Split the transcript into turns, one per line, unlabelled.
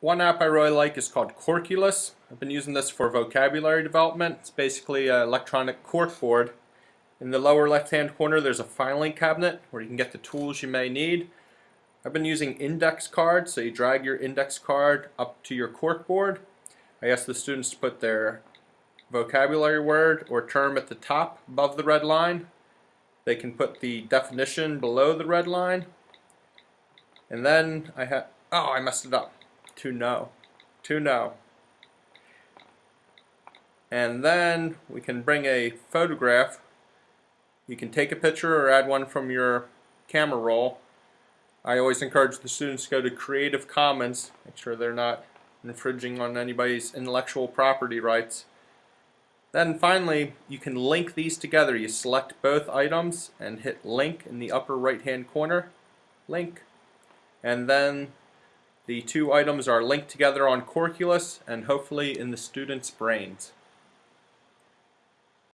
one app I really like is called Corkulus. I've been using this for vocabulary development. It's basically an electronic corkboard. In the lower left hand corner there's a filing cabinet where you can get the tools you may need. I've been using index cards, so you drag your index card up to your corkboard. I ask the students to put their vocabulary word or term at the top above the red line. They can put the definition below the red line. And then I have, oh, I messed it up. To know. To know. And then we can bring a photograph. You can take a picture or add one from your camera roll. I always encourage the students to go to Creative Commons, make sure they're not infringing on anybody's intellectual property rights. Then finally, you can link these together. You select both items and hit link in the upper right hand corner. Link. And then the two items are linked together on Corkulus and hopefully in the students' brains.